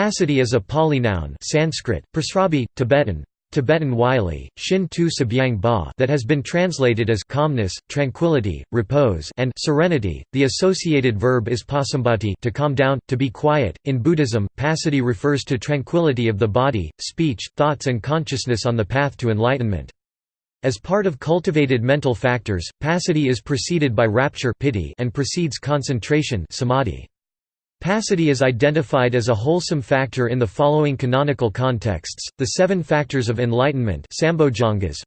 Passaddhi is a Pali noun Sanskrit, Prasrabdhi, Tibetan, Tibetan Wylie, Shin Tu Sabyang Ba that has been translated as calmness, tranquility, repose and serenity. The associated verb is passambhati to calm down, to be quiet. In Buddhism, passaddhi refers to tranquility of the body, speech, thoughts and consciousness on the path to enlightenment. As part of cultivated mental factors, passaddhi is preceded by rapture piti and precedes concentration samadhi. Passaddhi is identified as a wholesome factor in the following canonical contexts, the seven factors of enlightenment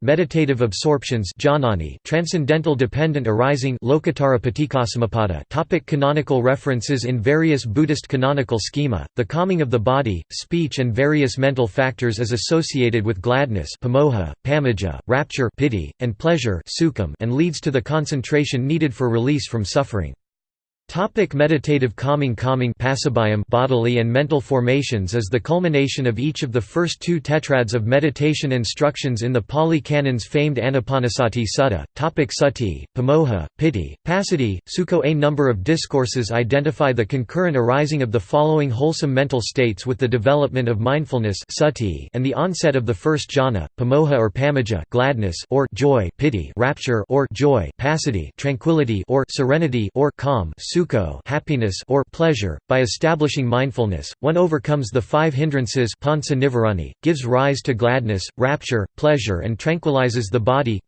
meditative absorptions transcendental dependent arising topic Canonical references In various Buddhist canonical schema, the calming of the body, speech and various mental factors is associated with gladness pamojja, pamujja, rapture piti, and pleasure and leads to the concentration needed for release from suffering. Topic meditative calming Calming bodily and mental formations is the culmination of each of the first two tetrads of meditation instructions in the Pali Canon's famed Anapanasati Sutta. Topic Sati, Pamojja, Piti, Passaddhi, Sukha A number of discourses identify the concurrent arising of the following wholesome mental states with the development of mindfulness sati and the onset of the first jhana, Pamojja or Pamujja gladness or joy, Piti rapture or joy, Passaddhi tranquility or serenity or calm, sukha happiness or pleasure. By establishing mindfulness, one overcomes the five hindrances pansa nivarani, gives rise to gladness, rapture, pleasure and tranquilizes the body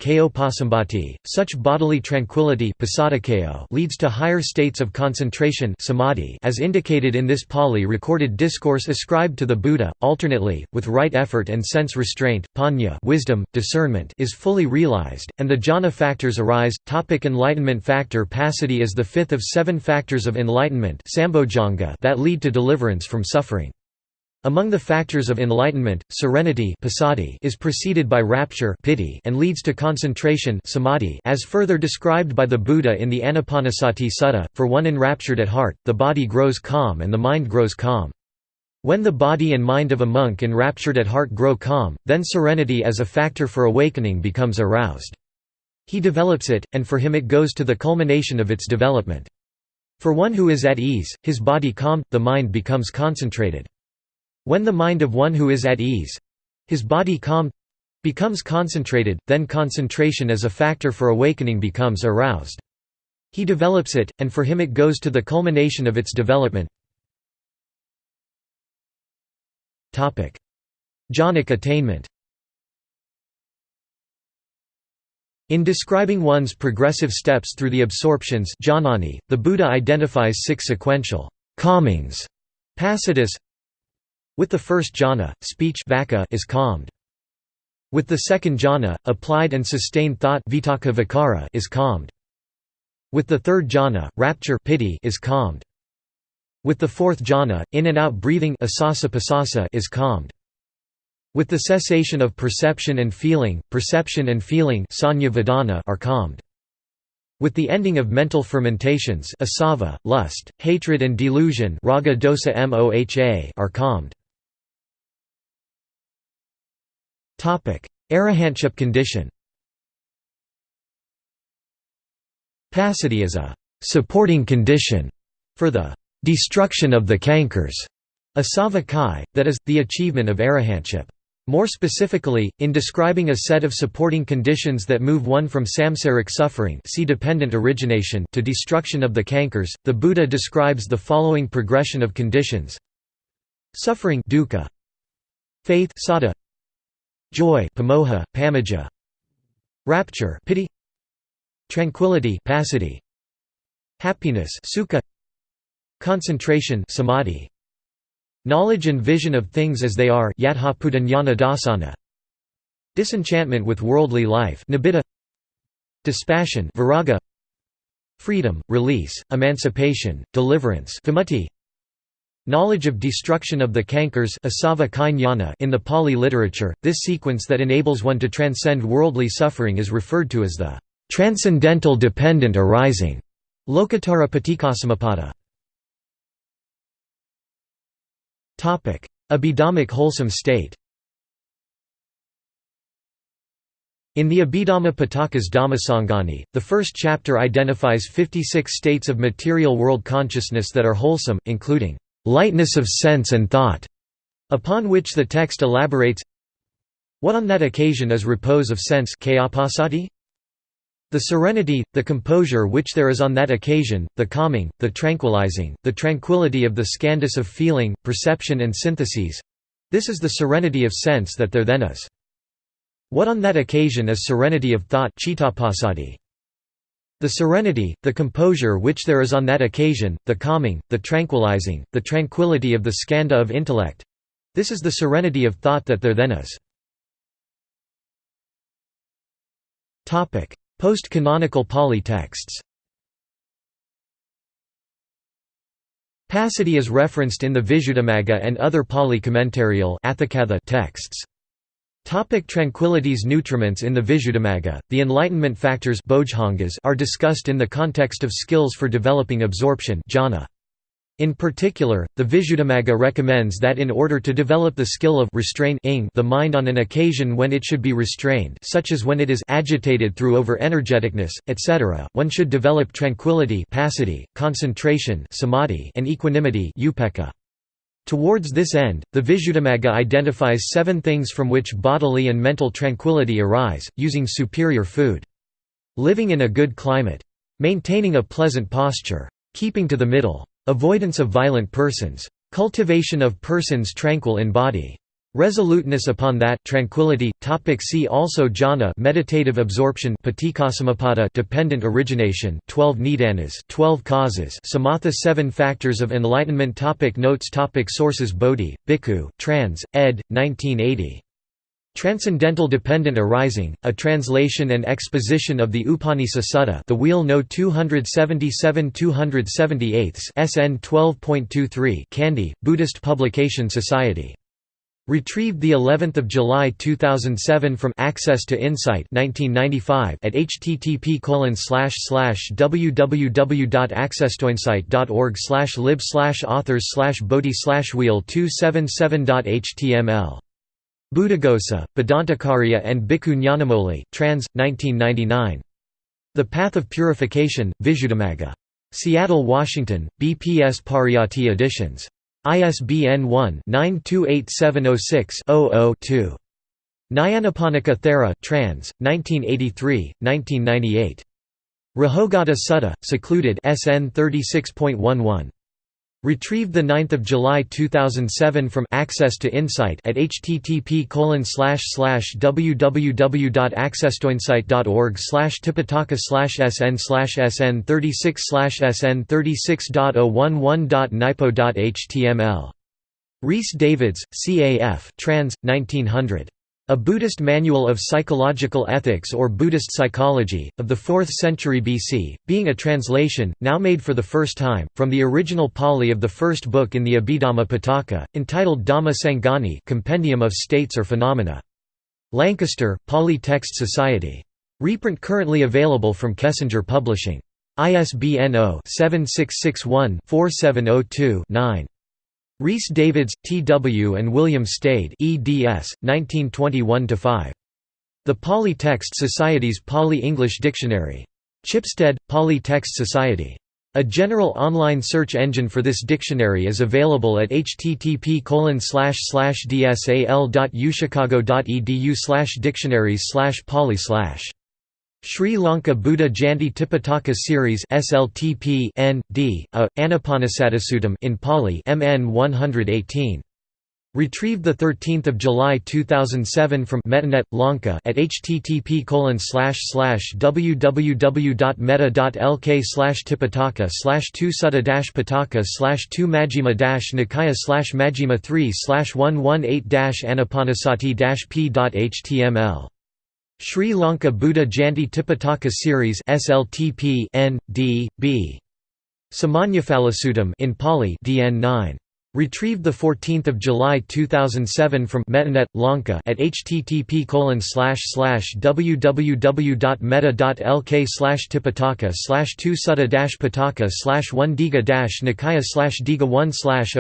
Such bodily tranquility leads to higher states of concentration samadhi as indicated in this Pali recorded discourse ascribed to the Buddha, alternately, with right effort and sense restraint, panya wisdom, discernment is fully realized, and the jhana factors arise. Topic enlightenment factor Passaddhi is the fifth of seven seven factors of enlightenment that lead to deliverance from suffering. Among the factors of enlightenment, serenity is preceded by rapture and leads to concentration as further described by the Buddha in the Anapanasati Sutta, for one enraptured at heart, the body grows calm and the mind grows calm. When the body and mind of a monk enraptured at heart grow calm, then serenity as a factor for awakening becomes aroused. He develops it, and for him it goes to the culmination of its development. For one who is at ease, his body calmed, the mind becomes concentrated. When the mind of one who is at ease—his body calmed—becomes concentrated, then concentration as a factor for awakening becomes aroused. He develops it, and for him it goes to the culmination of its development. Jhanic attainment In describing one's progressive steps through the absorptions jhanani, the Buddha identifies six sequential calmings passaddhis. With the first jhana, speech is calmed. With the second jhana, applied and sustained thought is calmed. With the third jhana, rapture piti is calmed. With the fourth jhana, in and out breathing is calmed. With the cessation of perception and feeling, perception and feeling are calmed. With the ending of mental fermentations asava, lust, hatred and delusion raga dosa moha are calmed. Arahantship condition Passaddhi is a «supporting condition» for the «destruction of the cankers» asava kai, that is, the achievement of arahantship. More specifically, in describing a set of supporting conditions that move one from samsaric suffering see dependent origination to destruction of the cankers, the Buddha describes the following progression of conditions. Suffering dukkha, Faith saddha, Joy pamojja, pamujja, Rapture piti, Tranquility passaddhi, Happiness sukha, Concentration samadhi, Knowledge and vision of things as they are Disenchantment with worldly life Dispassion viraga, Freedom, release, emancipation, deliverance Knowledge of destruction of the cankers in the Pali literature, this sequence that enables one to transcend worldly suffering is referred to as the transcendental dependent arising. Lokuttara Paticcasamuppada. Abhidhammic wholesome state. In the Abhidhamma Pitakas Dhammasangani, the first chapter identifies 56 states of material world consciousness that are wholesome, including lightness of sense and thought, Upon which the text elaborates What on that occasion is repose of sense The serenity, the composure which there is on that occasion, the calming, the tranquilizing, the tranquillity of the skandhas of feeling, perception and syntheses—this is the serenity of sense that there then is. What on that occasion is serenity of thought the serenity, the composure which there is on that occasion, the calming, the tranquilizing, the tranquillity of the skandha of intellect—this is the serenity of thought that there then is. Post-canonical Pali texts Passaddhi is referenced in the Visuddhimagga and other Pali commentarial texts. Topic tranquilities Nutriments In the Visuddhimagga, the enlightenment factors are discussed in the context of skills for developing absorption jhana. In particular, the Visuddhimagga recommends that in order to develop the skill of restrain the mind on an occasion when it should be restrained such as when it is agitated through over-energeticness, etc., one should develop tranquility concentration samadhi and equanimity upekkha. Towards this end, the Visuddhimagga identifies seven things from which bodily and mental tranquility arise, using superior food. Living in a good climate. Maintaining a pleasant posture. Keeping to the middle. Avoidance of violent persons. Cultivation of persons tranquil in body. Resoluteness upon that tranquility. Topic see also jhana meditative absorption dependent origination 12 nidanas 12 causes samatha 7 factors of enlightenment topic Notes topic Sources Bodhi, Bhikkhu, trans. ed. 1980. Transcendental Dependent Arising, a translation and exposition of the Upanisa Sutta the Wheel No 277-278 SN 12.23 Kandy, Buddhist Publication Society Retrieved the 11th of July 2007 from Access to Insight 1995 at http www.accesstoinsight.org lib authors bodhi wheel 277.html. Buddhaghosa, Bhadantacariya and Bhikkhu trans. 1999. The Path of Purification, Visuddhimagga. Seattle, Washington, BPS Pariyatti Editions. ISBN 1-928706-00-2. Nyanaponika Thera trans. 1983, 1998. Rahogata Sutta, Secluded SN 36.11. Retrieved 9 July 2007 from Access to Insight at http www.accesstoinsight.org tipitaka sn sn 36 sn 36.011.nypo.html. Rhys Davids, CAF trans. 1900. A Buddhist Manual of Psychological Ethics or Buddhist Psychology, of the 4th century BC, being a translation, now made for the first time, from the original Pali of the first book in the Abhidhamma Pitaka, entitled Dhamma Sangani Compendium of States or Phenomena. Lancaster, Pali Text Society. Reprint currently available from Kessinger Publishing. ISBN 0-7661-4702-9. Rhys Davids, T. W. and William Stede eds. 1921–5. The Pali Text Society's Pali-English Dictionary. Chipstead, Pali Text Society. A general online search engine for this dictionary is available at http dsal.uchicago.edu dictionaries pali Sri Lanka Buddha Jayanti Tipitaka Series SLTP N D A Anapanasatisuttam in Pali MN 118 Retrieved 13 July 2007 from MettaNet, Lanka at http www.metta.lk tipitaka 2 sutta pitaka 2 majjhima nikaya majjhima 3 118 anapanasati p.html Sri Lanka Buddha Jayanti Tipitaka Series SLTP N D B. Samannaphalasuttam in Pali DN 9 Retrieved 14 July 2007 from MettaNet, Lanka at http www.metta.lk tipitaka 2 sutta pitaka 1 diga nikaya diga 1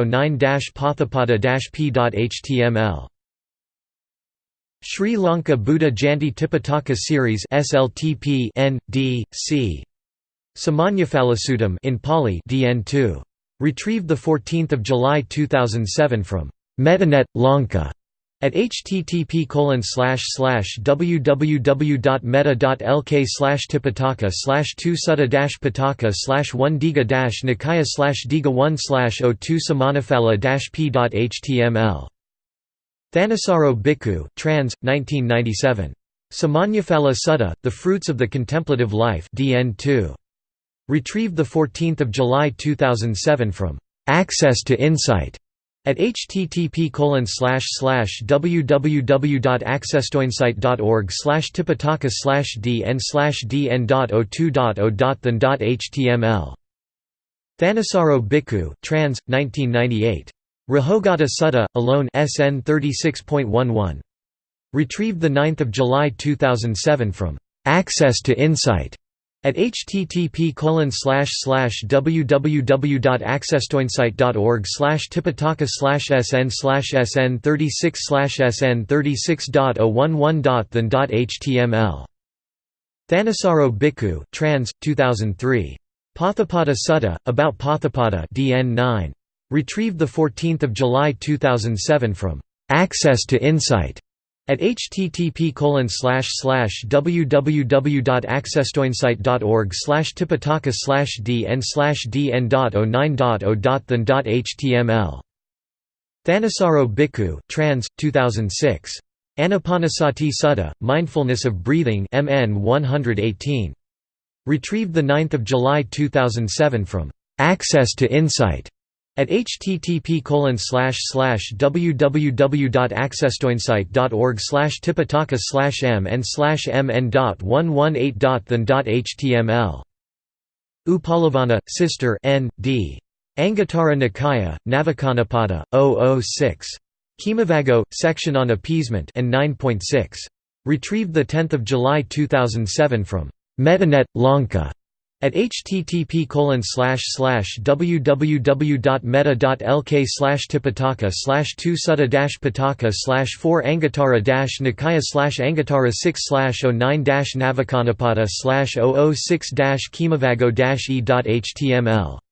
09 potthapada p.html Sri Lanka Buddha Jayanti Tipitaka Series SLTP N D C Samannaphalasuttam in Pali DN2 retrieved the 14th of July 2007 from MettaNet Lanka at http www.metta.lk tipitaka slash 2 sutta pitaka slash 1 diga nikaya slash diga 1 slash 02 samanaphala p.html. Thanissaro Bhikkhu trans, 1997. Samannaphala Sutta, The Fruits of the Contemplative Life DN 2. Retrieved 14 July 2007 from Access to Insight at http www.accesstoinsight.org slash tipitaka slash dn slash dn.02.0.than.html Thanissaro Bhikkhu trans, 1998. Rahogata Sutta, alone SN 36.11. Retrieved 9 July 2007 from Access to Insight at http www.accesstoinsight.org slash tipitaka sn sn 36 slash sn 36.011.than.html Thanissaro Bhikkhu trans, 2003. Potthapada Sutta, About Potthapada DN 9. Retrieved 14 July 2007 from Access to Insight at http www.accesstoinsight.org slash tipitaka slash dn slash dn.09.0.than.html Thanissaro Bhikkhu trans, 2006. Anapanasati Sutta, Mindfulness of Breathing MN 118. Retrieved 9 July 2007 from Access to Insight at http www.accesstoinsight.org slash tipitaka slash mn slash mn.118.than.html Upalavanna, Sister N. D. Anguttara Nikaya, Navakamanapada, 006. Khemavaggo, section on appeasement and 9.6. Retrieved 10 July 2007 from MettaNet, Lanka at http www.metta.lk tipitaka slash 2 sutta pitaka slash 4 anguttara nikaya slash anguttara 6 slash 09 navakamanapada slash 006 khemavaggo e.html